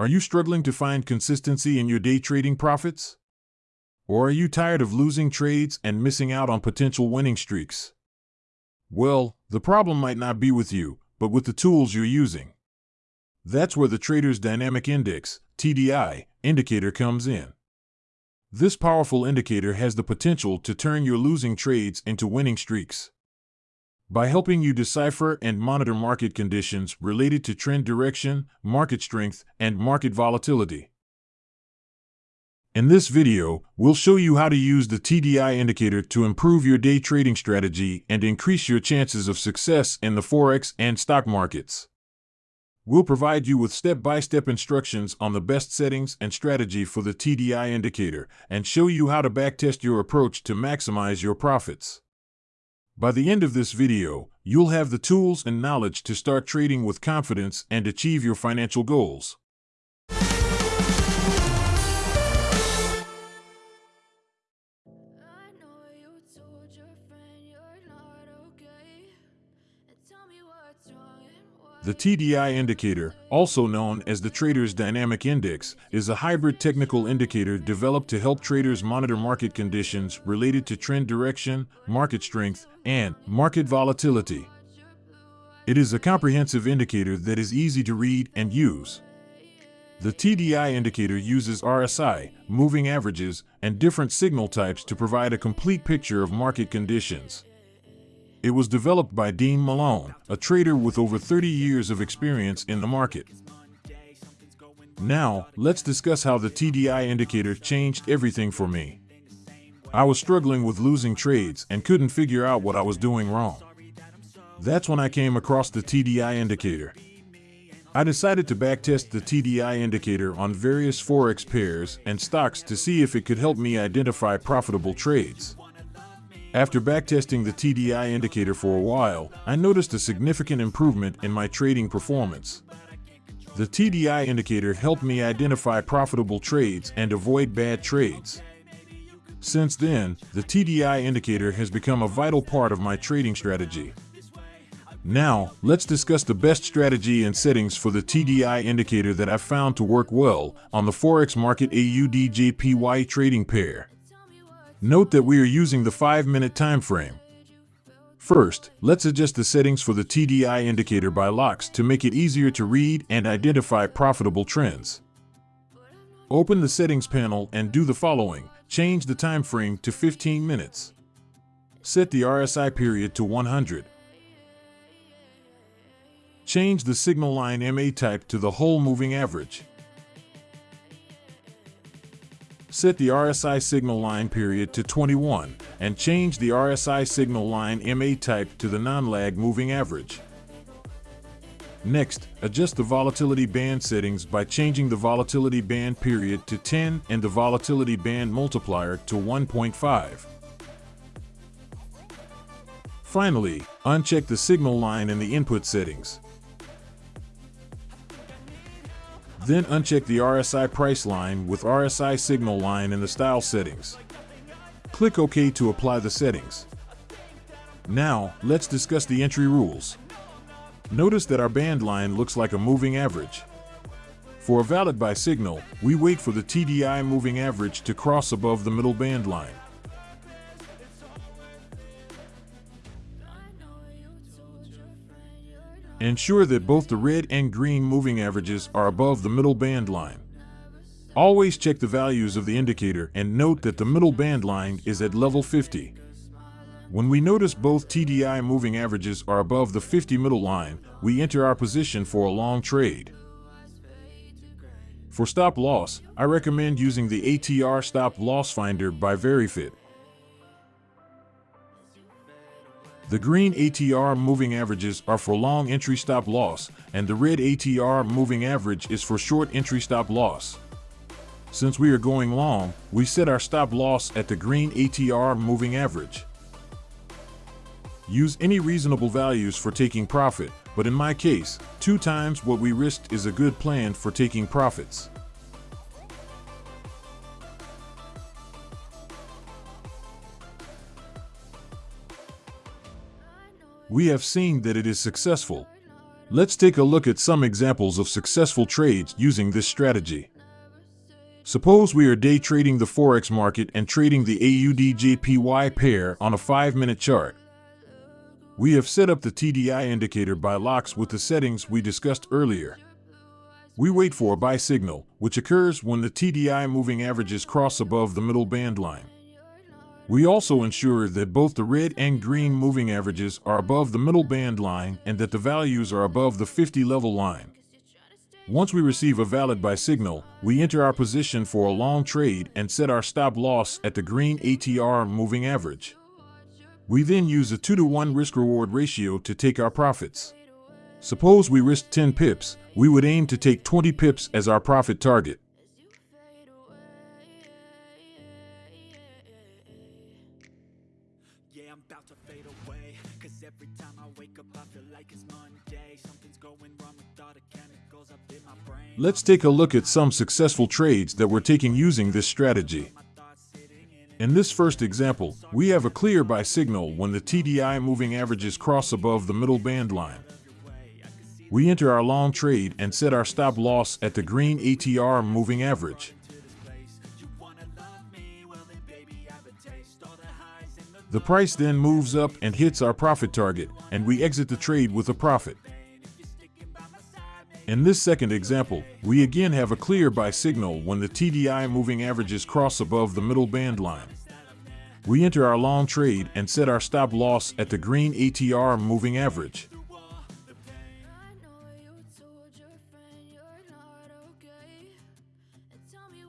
Are you struggling to find consistency in your day trading profits? Or are you tired of losing trades and missing out on potential winning streaks? Well, the problem might not be with you, but with the tools you're using. That's where the Trader's Dynamic Index, TDI, indicator comes in. This powerful indicator has the potential to turn your losing trades into winning streaks. By helping you decipher and monitor market conditions related to trend direction, market strength, and market volatility. In this video, we'll show you how to use the TDI indicator to improve your day trading strategy and increase your chances of success in the Forex and stock markets. We'll provide you with step-by-step instructions on the best settings and strategy for the TDI indicator and show you how to backtest your approach to maximize your profits. By the end of this video, you'll have the tools and knowledge to start trading with confidence and achieve your financial goals. The TDI indicator, also known as the Trader's Dynamic Index, is a hybrid technical indicator developed to help traders monitor market conditions related to trend direction, market strength, and market volatility. It is a comprehensive indicator that is easy to read and use. The TDI indicator uses RSI, moving averages, and different signal types to provide a complete picture of market conditions. It was developed by Dean Malone, a trader with over 30 years of experience in the market. Now, let's discuss how the TDI indicator changed everything for me. I was struggling with losing trades and couldn't figure out what I was doing wrong. That's when I came across the TDI indicator. I decided to backtest the TDI indicator on various Forex pairs and stocks to see if it could help me identify profitable trades. After backtesting the TDI indicator for a while, I noticed a significant improvement in my trading performance. The TDI indicator helped me identify profitable trades and avoid bad trades. Since then, the TDI indicator has become a vital part of my trading strategy. Now, let's discuss the best strategy and settings for the TDI indicator that I've found to work well on the Forex market AUDJPY trading pair. Note that we are using the 5-minute time frame. First, let's adjust the settings for the TDI indicator by Loxx to make it easier to read and identify profitable trends. Open the settings panel and do the following. Change the time frame to 15 minutes. Set the RSI period to 100. Change the signal line MA type to the Hull moving average. Set the RSI signal line period to 21 and change the RSI signal line MA type to the non-lag moving average. Next, adjust the volatility band settings by changing the volatility band period to 10 and the volatility band multiplier to 1.5. Finally, uncheck the signal line in the input settings. Then uncheck the RSI price line with RSI signal line in the style settings. Click OK to apply the settings. Now, let's discuss the entry rules. Notice that our band line looks like a moving average. For a valid buy signal, we wait for the TDI moving average to cross above the middle band line. Ensure that both the red and green moving averages are above the middle band line. Always check the values of the indicator and note that the middle band line is at level 50. When we notice both TDI moving averages are above the 50 middle line, we enter our position for a long trade. For stop loss, I recommend using the ATR Stop Loss Finder by veryfid. The green ATR moving averages are for long entry stop loss, and the red ATR moving average is for short entry stop loss. Since we are going long, we set our stop loss at the green ATR moving average. Use any reasonable values for taking profit, but in my case, two times what we risked is a good plan for taking profits. We have seen that it is successful. Let's take a look at some examples of successful trades using this strategy. Suppose we are day trading the Forex market and trading the AUD-JPY pair on a 5-minute chart. We have set up the TDI indicator by Loxx with the settings we discussed earlier. We wait for a buy signal, which occurs when the TDI moving averages cross above the middle band line. We also ensure that both the red and green moving averages are above the middle band line and that the values are above the 50 level line. Once we receive a valid buy signal, we enter our position for a long trade and set our stop loss at the green ATR moving average. We then use a 2 to 1 risk reward ratio to take our profits. Suppose we risk 10 pips, we would aim to take 20 pips as our profit target. Let's take a look at some successful trades that we're taking using this strategy. In this first example, we have a clear buy signal when the TDI moving averages cross above the middle band line. We enter our long trade and set our stop loss at the green ATR moving average. The price then moves up and hits our profit target, and we exit the trade with a profit. In this second example, we again have a clear buy signal when the TDI moving averages cross above the middle band line. We enter our long trade and set our stop loss at the green ATR moving average.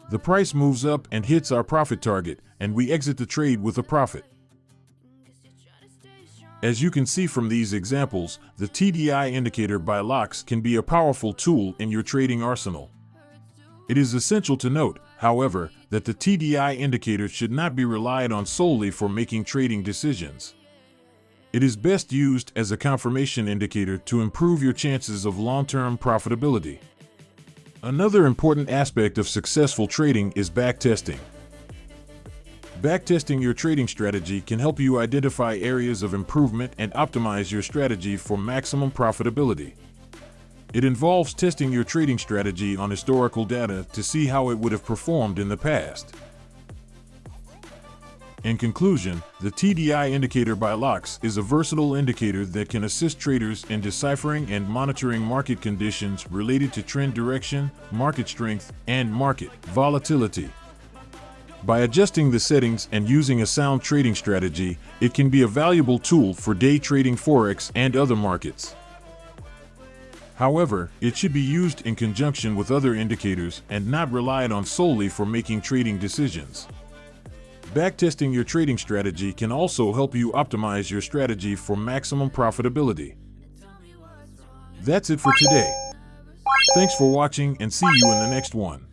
The price moves up and hits our profit target, and we exit the trade with a profit. As you can see from these examples, the TDI indicator by Loxx can be a powerful tool in your trading arsenal. It is essential to note, however, that the TDI indicator should not be relied on solely for making trading decisions. It is best used as a confirmation indicator to improve your chances of long-term profitability. Another important aspect of successful trading is backtesting. Backtesting your trading strategy can help you identify areas of improvement and optimize your strategy for maximum profitability. It involves testing your trading strategy on historical data to see how it would have performed in the past. In conclusion, the TDI indicator by Loxx is a versatile indicator that can assist traders in deciphering and monitoring market conditions related to trend direction, market strength, and market volatility. By adjusting the settings and using a sound trading strategy, it can be a valuable tool for day trading Forex and other markets. However, it should be used in conjunction with other indicators and not relied on solely for making trading decisions. Backtesting your trading strategy can also help you optimize your strategy for maximum profitability. That's it for today. Thanks for watching and see you in the next one.